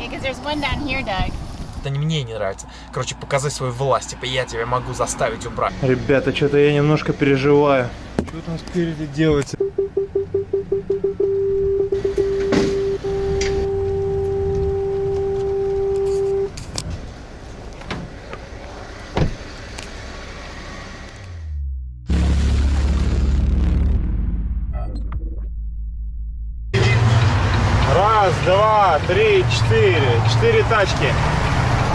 Yeah, because there's one down here, Doug. Это не мне не нравится. Короче, показать свою власть. Типа я тебя могу заставить убрать. Ребята, что-то я немножко переживаю. Что там спереди делается? 4. 4 тачки.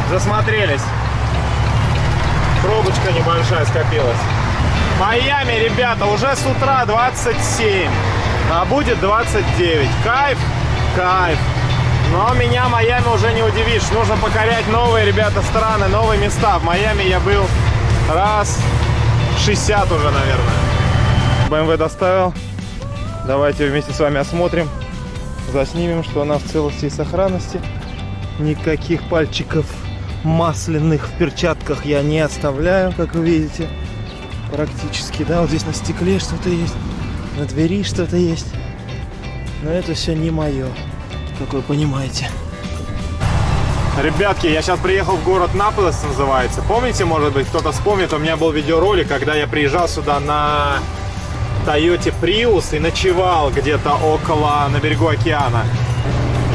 Засмотрелись. Пробочка небольшая скопилась. Майами, ребята, уже с утра 27. А будет 29. Кайф? Кайф. Но меня Майами уже не удивишь. Нужно покорять новые, ребята, страны, новые места. В Майами я был раз 60 уже, наверное. BMW доставил. Давайте вместе с вами осмотрим заснимем, что она в целости и сохранности. Никаких пальчиков масляных в перчатках я не оставляю, как вы видите. Практически, да, вот здесь на стекле что-то есть, на двери что-то есть. Но это все не мое, как вы понимаете. Ребятки, я сейчас приехал в город Наполес, называется. Помните, может быть, кто-то вспомнит, у меня был видеоролик, когда я приезжал сюда на Toyota Prius и ночевал где-то около, на берегу океана.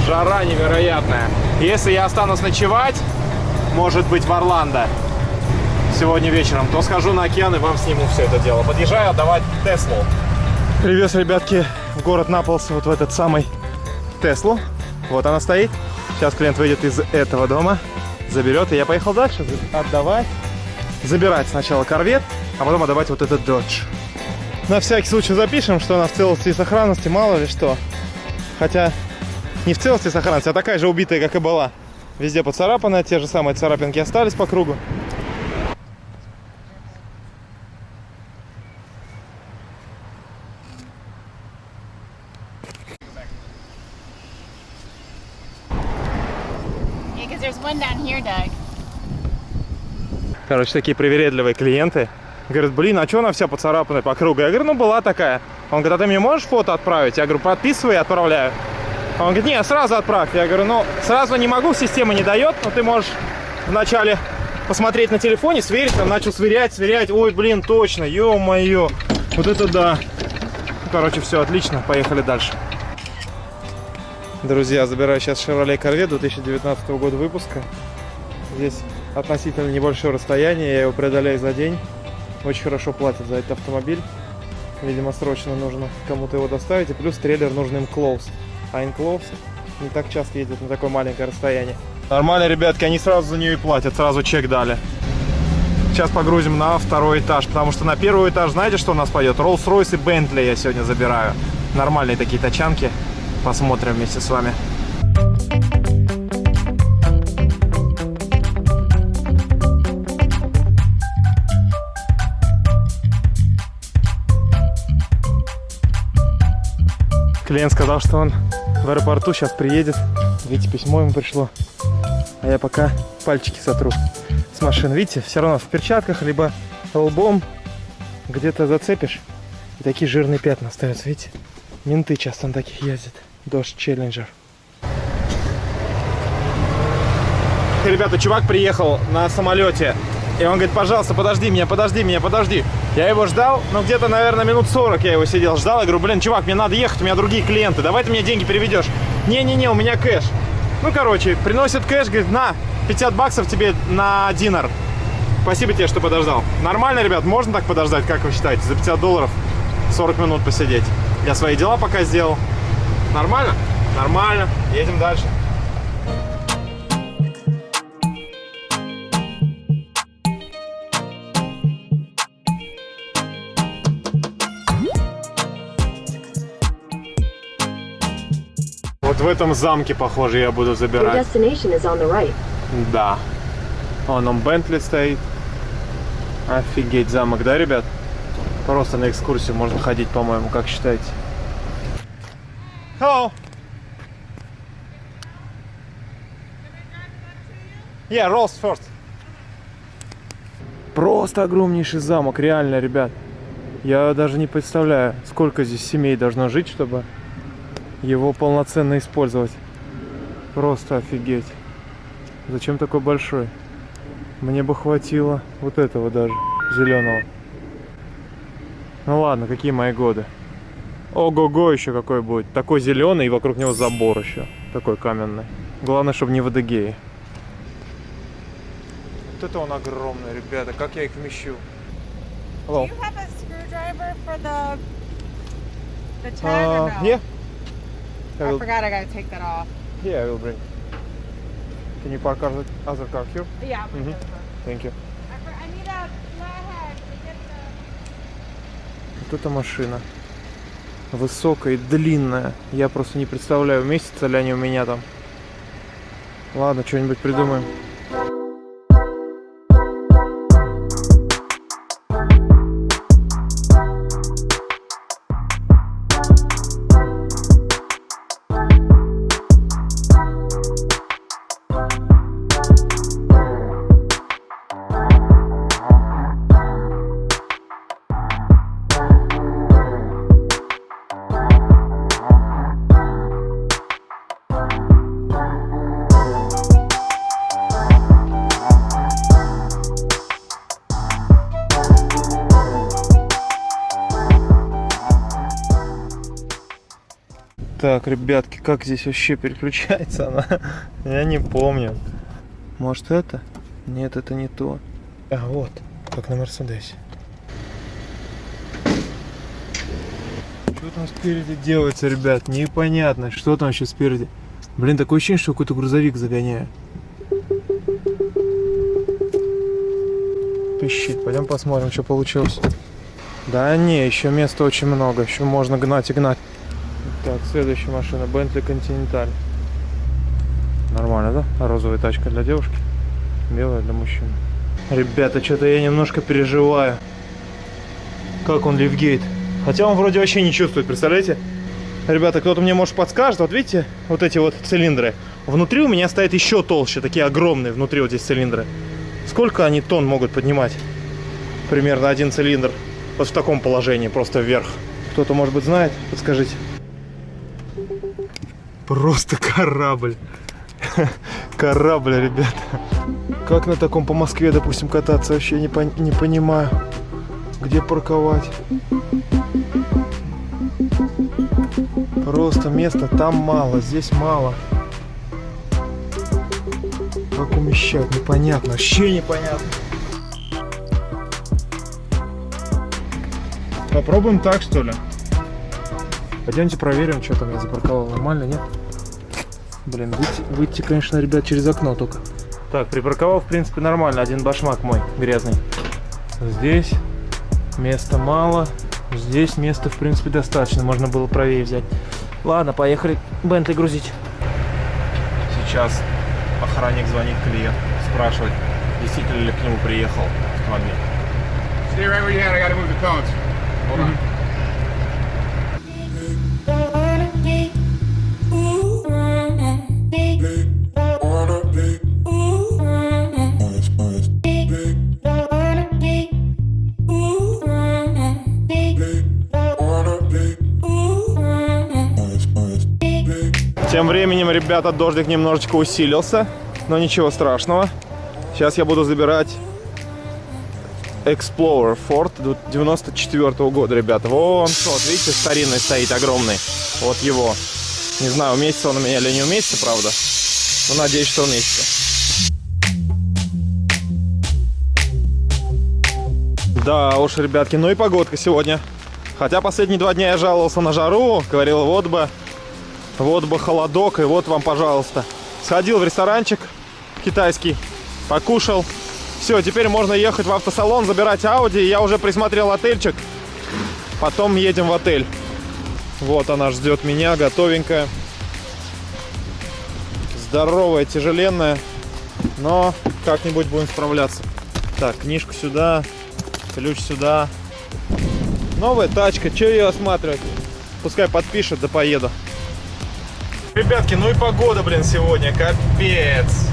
Жара невероятная. Если я останусь ночевать, может быть, в Орландо сегодня вечером, то схожу на океан и вам сниму все это дело. Подъезжаю отдавать Теслу. Привет, ребятки, в город Наполс, вот в этот самый Теслу. Вот она стоит. Сейчас клиент выйдет из этого дома, заберет, и я поехал дальше отдавать. Забирать сначала корвет, а потом отдавать вот этот додж. На всякий случай запишем, что она в целости и сохранности, мало ли что. Хотя не в целости и сохранности, а такая же убитая, как и была. Везде поцарапанная, те же самые царапинки остались по кругу. Короче, такие привередливые клиенты. Говорят, блин, а что она вся поцарапанная по кругу? Я говорю, ну была такая. Он говорит, а ты мне можешь фото отправить? Я говорю, подписывай отправляю. Он говорит, не, сразу отправь. Я говорю, ну, сразу не могу, система не дает, но ты можешь вначале посмотреть на телефоне, сверить, там начал сверять, сверять. Ой, блин, точно, ё-моё. Вот это да. Короче, все, отлично, поехали дальше. Друзья, забираю сейчас Chevrolet Corvette 2019 года выпуска. Здесь относительно небольшое расстояние, я его преодоляю за день. Очень хорошо платят за этот автомобиль. Видимо, срочно нужно кому-то его доставить. И плюс трейлер нужен им close. А Enclose не так часто ездят на такое маленькое расстояние. Нормально, ребятки, они сразу за нее и платят, сразу чек дали. Сейчас погрузим на второй этаж, потому что на первый этаж, знаете, что у нас пойдет? Rolls-Royce и Bentley я сегодня забираю. Нормальные такие тачанки. Посмотрим вместе с вами. Клиент сказал, что он в аэропорту сейчас приедет. Видите, письмо ему пришло. А я пока пальчики сотру с машин. Видите, все равно в перчатках, либо лбом где-то зацепишь. И такие жирные пятна остаются, видите? Менты часто на таких ездят. Дождь Челленджер. Ребята, чувак приехал на самолете. И он говорит, пожалуйста, подожди меня, подожди меня, подожди. Я его ждал, ну где-то, наверное, минут 40 я его сидел, ждал. Я говорю, блин, чувак, мне надо ехать, у меня другие клиенты. Давай ты мне деньги переведешь. Не-не-не, у меня кэш. Ну, короче, приносит кэш, говорит, на, 50 баксов тебе на динар. Спасибо тебе, что подождал. Нормально, ребят, можно так подождать, как вы считаете? За 50 долларов 40 минут посидеть. Я свои дела пока сделал. Нормально? Нормально. Едем дальше. В этом замке, похоже, я буду забирать. right. Да. Вон он Бентли стоит. Офигеть замок, да, ребят? Просто на экскурсию можно ходить, по-моему, как считаете? Hello. Yeah, rolls first. Просто огромнейший замок, реально, ребят. Я даже не представляю, сколько здесь семей должно жить, чтобы его полноценно использовать. Просто офигеть. Зачем такой большой? Мне бы хватило вот этого даже, зеленого. Ну ладно, какие мои годы. Ого-го еще какой будет. Такой зеленый и вокруг него забор еще. Такой каменный. Главное, чтобы не в Адыгее. Вот это он огромный, ребята. Как я их вмещу? Hello. Do you have a screwdriver for the the tag Uh, or no? yeah. I I forgot I gotta take that off. yeah, I will bring. Can you park other, other car here? Yeah. Mhm. gonna go. Thank you. Вот эта машина. Высокая и длинная. Я просто не представляю, уместятся ли они у меня там. Ладно, что-нибудь придумаем. Ребятки, как здесь вообще переключается она? Я не помню. Может это? Нет, это не то. А вот, как на Мерседесе. Что там спереди делается, ребят? Непонятно, что там еще спереди. Блин, такое ощущение, что какой-то грузовик загоняю. Пищит. Пойдем посмотрим, что получилось. Да не, еще места очень много. Еще можно гнать и гнать. Так, следующая машина. Bentley Continental. Нормально, да? Розовая тачка для девушки. Белая для мужчины. Ребята, что-то я немножко переживаю. Как он лифгейт? Хотя он вроде вообще не чувствует, представляете? Ребята, кто-то мне может подскажет. Вот видите, вот эти вот цилиндры. Внутри у меня стоят еще толще, такие огромные внутри вот здесь цилиндры. Сколько они тонн могут поднимать? Примерно один цилиндр. Вот в таком положении, просто вверх. Кто-то, может быть, знает? Подскажите. Просто корабль. Корабль, ребята. Как на таком по Москве, допустим, кататься, вообще не, пон- не понимаю. Где парковать? Просто места там мало, здесь мало. Как умещать, непонятно, вообще непонятно. Попробуем так, что ли? Пойдемте проверим, что там я запарковал. Нормально, нет? Блин, выйти, выйти, конечно, ребят, через окно только. Так, припарковал, в принципе, нормально. Один башмак мой грязный. Здесь места мало. Здесь места, в принципе, достаточно. Можно было правее взять. Ладно, поехали Бентли грузить. Сейчас охранник звонит клиент. Спрашивает, действительно ли к нему приехал автомобиль. Stay right where you at. I gotta move the cones. Hold on. Тем ребята, дождик немножечко усилился, но ничего страшного. Сейчас я буду забирать Explorer Ford 94 года, ребята. Вон тот, видите, старинный стоит, огромный. Вот его. Не знаю, уместится он у меня или не уместится, правда. Но надеюсь, что уместится. Да уж, ребятки, ну и погодка сегодня. Хотя последние два дня я жаловался на жару, говорил, вот бы, вот бы холодок, и вот вам, пожалуйста. Сходил в ресторанчик китайский, покушал. Все, теперь можно ехать в автосалон, забирать Audi. Я уже присмотрел отельчик. Потом едем в отель. Вот она ждет меня, готовенькая. Здоровая, тяжеленная. Но как-нибудь будем справляться. Так, книжку сюда, ключ сюда. Новая тачка, что ее осматривать? Пускай подпишет, да поеду. Ребятки, ну и погода, блин, сегодня, капец.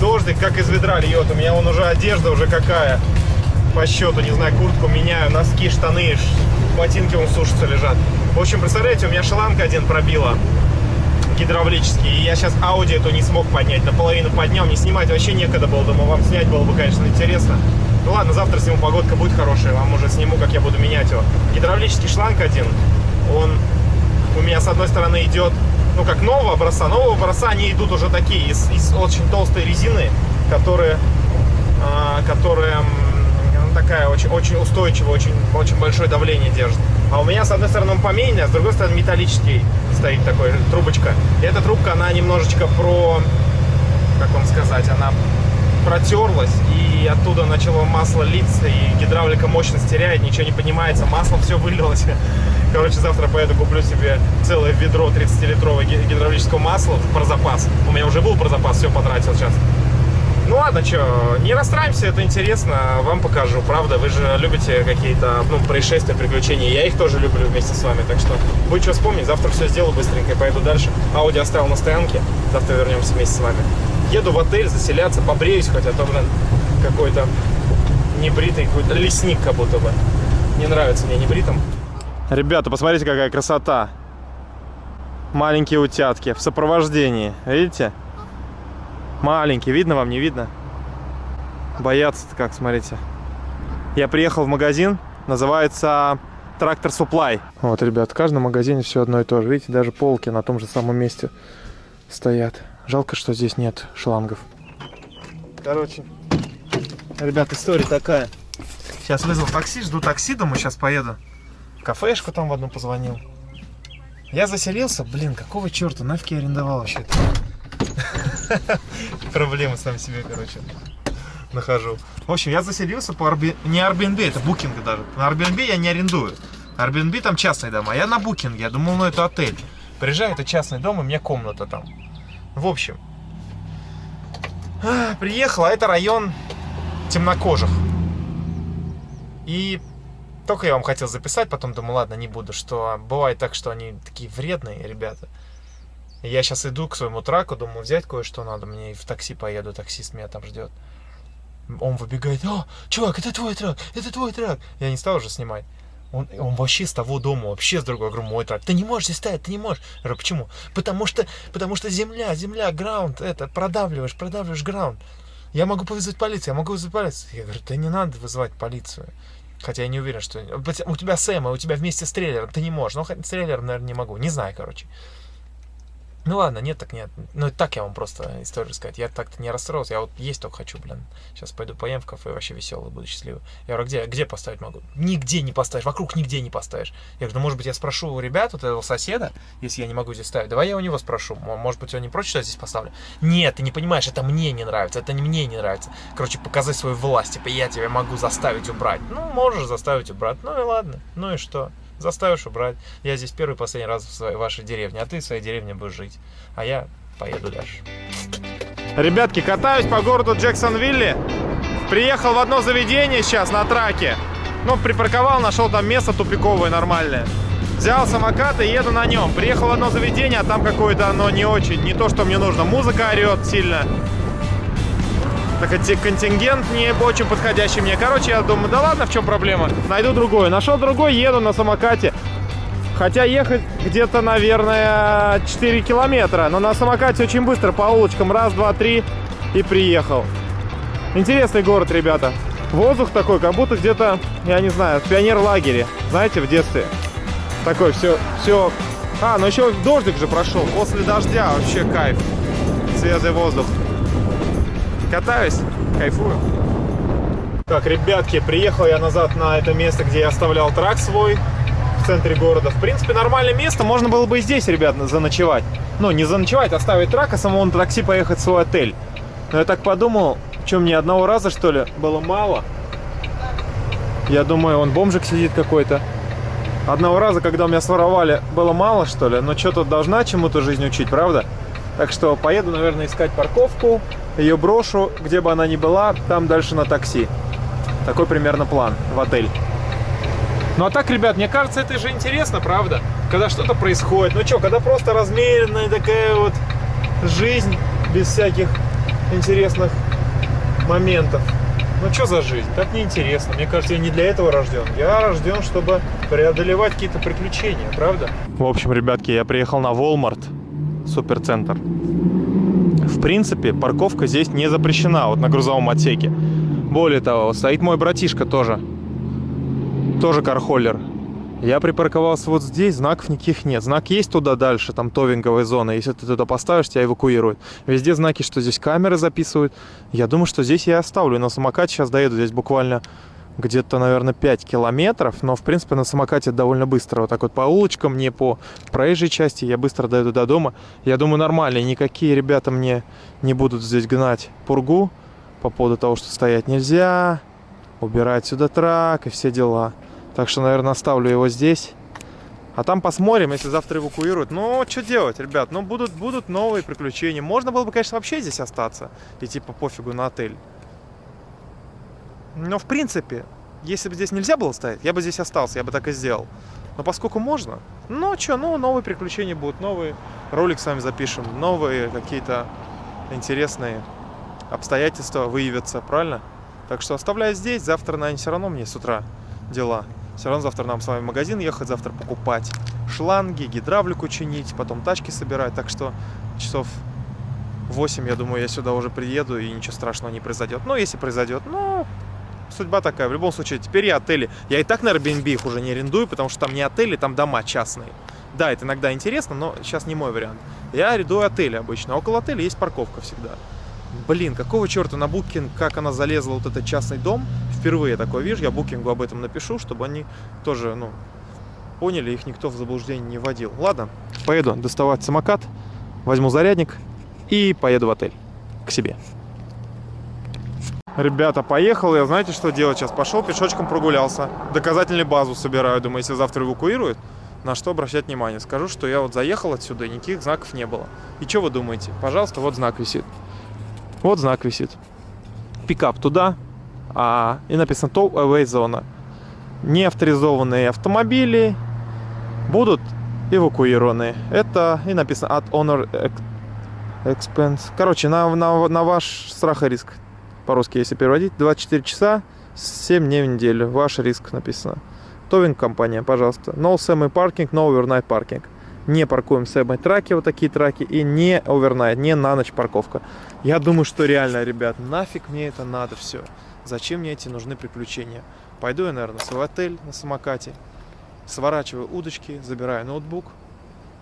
Дождик как из ведра льет. У меня вон уже одежда уже какая. По счету, не знаю, куртку меняю, носки, штаны, ботинки вон сушатся лежат. В общем, представляете, у меня шланг один пробила. гидравлический. И я сейчас Audi эту не смог поднять. Наполовину поднял, не снимать вообще некогда было. Думаю, вам снять было бы, конечно, интересно. Ну ладно, завтра сниму, погодка будет хорошая. Вам уже сниму, как я буду менять его. Гидравлический шланг один, он у меня с одной стороны идет, ну как нового образца. Нового образца они идут уже такие, из, из очень толстой резины, которые, которая м, ну, такая очень, очень устойчивая, очень, очень большое давление держит. А у меня с одной стороны он поменьше, а с другой стороны металлический стоит такой трубочка. И эта трубка, она немножечко про, как вам сказать, она протерлась и оттуда начало масло литься и гидравлика мощность теряет, ничего не поднимается, масло все вылилось. Короче, завтра поеду куплю себе целое ведро 30-литрового ги- гидравлического масла про запас. У меня уже был про запас, все потратил сейчас. Ну ладно, что, не расстраиваемся, это интересно, вам покажу, правда, вы же любите какие-то, ну, происшествия, приключения, я их тоже люблю вместе с вами, так что будет что вспомнить, завтра все сделаю быстренько и поеду дальше. Ауди оставил на стоянке, завтра вернемся вместе с вами. Еду в отель заселяться, побреюсь хоть, а то, блин, какой-то небритый, какой-то лесник как будто бы. Не нравится мне небритым. Ребята, посмотрите, какая красота. Маленькие утятки в сопровождении, видите? Маленький, видно вам, не видно? Боятся-то как, смотрите. Я приехал в магазин, называется Трактор Supply. Вот, ребят, в каждом магазине все одно и то же. Видите, даже полки на том же самом месте стоят. Жалко, что здесь нет шлангов. Короче, ребят, история такая. Сейчас вызвал такси, жду такси, думаю, сейчас поеду. Кафешку там в одну позвонил. Я заселился, блин, какого черта, нафиг я арендовал вообще это? Проблемы сам себе, короче, нахожу. В общем, я заселился по Airbnb, не Airbnb, это букинг даже. На Airbnb я не арендую. Airbnb там частные дома, а я на букинге, я думал, ну это отель. Приезжаю, это частный дом, и меня комната там. В общем, а, приехал, а это район темнокожих. И только я вам хотел записать, потом думаю, ладно, не буду, что бывает так, что они такие вредные ребята. Я сейчас иду к своему траку, думаю, взять кое-что надо, мне и в такси поеду, таксист меня там ждет. Он выбегает, о, чувак, это твой трак, это твой трак. Я не стал уже снимать. Он, он вообще с того дома, вообще с другого. Я говорю, мой трак. Ты не можешь здесь стоять, ты не можешь. Я говорю, почему? Потому что, потому что земля, земля, граунд, это, продавливаешь, продавливаешь граунд. Я могу вызвать полицию, я могу вызвать полицию. Я говорю, да не надо вызывать полицию. Хотя я не уверен, что... У тебя Сэма, у тебя вместе с трейлером, ты не можешь. Ну, трейлером, наверное, не могу. Не знаю, короче. Ну ладно, нет, так нет. Ну, так я вам просто историю рассказать. Я так-то не расстроился. Я вот есть только хочу, блин. Сейчас пойду поем в кафе, вообще веселый, буду счастливый. Я говорю, где, где поставить могу? Нигде не поставишь, вокруг нигде не поставишь. Я говорю, ну, может быть, я спрошу у ребят, вот этого соседа, если я не могу здесь ставить. Давай я у него спрошу. Может быть, он не против, что я здесь поставлю? Нет, ты не понимаешь, это мне не нравится, это не мне не нравится. Короче, показать свою власть. Типа, я тебя могу заставить убрать. Ну, можешь заставить убрать. Ну и ладно. Ну и что? Заставишь убрать. Я здесь первый последний раз в своей, вашей деревне, а ты в своей деревне будешь жить. А я поеду дальше. Ребятки, катаюсь по городу Джексонвилле. Приехал в одно заведение сейчас на траке. Ну, припарковал, нашел там место тупиковое нормальное. Взял самокат и еду на нем. Приехал в одно заведение, а там какое-то оно не очень, не то, что мне нужно. Музыка орет сильно. Так эти контингент не очень подходящий мне. Короче, я думаю, да ладно, в чем проблема? Найду другой. Нашел другой, еду на самокате. Хотя ехать где-то, наверное, 4 километра. Но на самокате очень быстро по улочкам. Раз, два, три и приехал. Интересный город, ребята. Воздух такой, как будто где-то, я не знаю, в пионер-лагере. Знаете, в детстве. Такой все, все. А, ну еще дождик же прошел. После дождя вообще кайф. Свежий воздух. Катаюсь, кайфую. Так, ребятки, приехал я назад на это место, где я оставлял трак свой в центре города. В принципе, нормальное место. Можно было бы и здесь, ребят, заночевать. Ну, не заночевать, оставить трак, а самому на такси поехать в свой отель. Но я так подумал, что мне одного раза, что ли, было мало. Я думаю, он бомжик сидит какой-то. Одного раза, когда меня своровали, было мало, что ли. Но что-то должна чему-то жизнь учить, правда? Так что поеду, наверное, искать парковку. Ее брошу, где бы она ни была, там дальше на такси. Такой примерно план в отель. Ну а так, ребят, мне кажется, это же интересно, правда? Когда что-то происходит. Ну что, когда просто размеренная такая вот жизнь без всяких интересных моментов. Ну что за жизнь? Так неинтересно. Мне кажется, я не для этого рожден. Я рожден, чтобы преодолевать какие-то приключения, правда? В общем, ребятки, я приехал на Walmart. суперцентр. Принципе, парковка здесь не запрещена, вот на грузовом отсеке. Более того, стоит мой братишка тоже. Тоже кархоллер. Я припарковался вот здесь, знаков никаких нет. Знак есть туда дальше, там товинговая зона. Если ты туда поставишь, тебя эвакуируют. Везде знаки, что здесь камеры записывают. Я думаю, что здесь я оставлю. На самокате сейчас доеду. Здесь буквально где-то, наверное, 5 километров. Но, в принципе, на самокате довольно быстро. Вот так вот по улочкам, не по проезжей части. Я быстро доеду до дома. Я думаю, нормально. Никакие ребята мне не будут здесь гнать пургу по поводу того, что стоять нельзя, убирать сюда трак и все дела. Так что, наверное, оставлю его здесь. А там посмотрим, если завтра эвакуируют. Ну, что делать, ребят? Ну, будут, будут новые приключения. Можно было бы, конечно, вообще здесь остаться. И типа пофигу на отель. Но, в принципе, если бы здесь нельзя было стоять, я бы здесь остался, я бы так и сделал. Но поскольку можно, ну, что, ну, новые приключения будут, новые ролик с вами запишем, новые какие-то интересные обстоятельства выявятся, правильно? Так что оставляю здесь, завтра, наверное, все равно мне с утра дела. Все равно завтра нам с вами в магазин ехать, завтра покупать шланги, гидравлику чинить, потом тачки собирать. Так что часов 8, я думаю, я сюда уже приеду и ничего страшного не произойдет. Ну, если произойдет, ну, судьба такая. В любом случае, теперь я отели. Я и так на Airbnb их уже не арендую, потому что там не отели, там дома частные. Да, это иногда интересно, но сейчас не мой вариант. Я арендую отели обычно. Около отеля есть парковка всегда. Блин, какого черта на Booking, как она залезла вот этот частный дом, впервые такое вижу, я Букингу об этом напишу, чтобы они тоже, ну, поняли, их никто в заблуждение не вводил. Ладно, поеду доставать самокат, возьму зарядник и поеду в отель к себе. Ребята, поехал я, знаете, что делать сейчас? Пошел пешочком прогулялся, доказательную базу собираю, думаю, если завтра эвакуируют, на что обращать внимание. Скажу, что я вот заехал отсюда, и никаких знаков не было. И что вы думаете? Пожалуйста, вот знак висит. Вот знак висит. Пикап туда, а, и написано Tow Away зона. Неавторизованные автомобили будут эвакуированы. Это и написано от Honor Expense. Короче, на, на, на ваш страх и риск. По-русски, если переводить. 24 часа, 7 дней в неделю. Ваш риск написано. Товинг компания, пожалуйста. No semi parking, no overnight parking. Не паркуем semi траки, вот такие траки. И не overnight, не на ночь парковка. Я думаю, что реально, ребят, нафиг мне это надо все. Зачем мне эти нужны приключения? Пойду я, наверное, в отель на самокате, сворачиваю удочки, забираю ноутбук.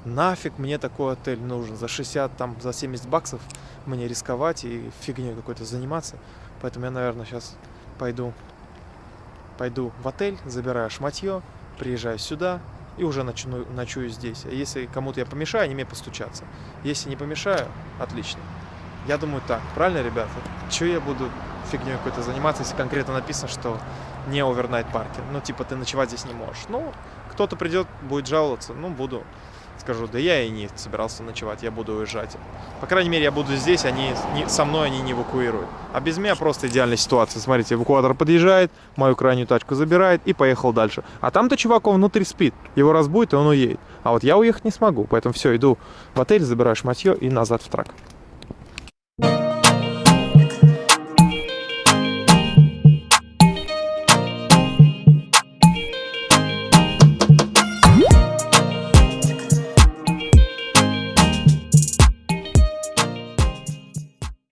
Нафиг мне такой отель нужен? За 60, там, за 70 баксов мне рисковать и фигней какой-то заниматься. Поэтому я, наверное, сейчас пойду, пойду в отель, забираю шматье, приезжаю сюда и уже начну, ночую здесь. А если кому-то я помешаю, они мне постучатся. Если не помешаю, отлично. Я думаю так, правильно, ребята? Че я буду фигней какой-то заниматься, если конкретно написано, что не овернайт паркинг. Ну, типа, ты ночевать здесь не можешь. Ну, кто-то придет, будет жаловаться, ну, буду. Скажу, да я и не собирался ночевать, я буду уезжать. По крайней мере, я буду здесь, они не, со мной они не эвакуируют. А без меня просто идеальная ситуация. Смотрите, эвакуатор подъезжает, мою крайнюю тачку забирает и поехал дальше. А там-то чувак, он внутри спит. Его разбудит, и он уедет. А вот я уехать не смогу. Поэтому все, иду в отель, забираю шматье и назад в трак.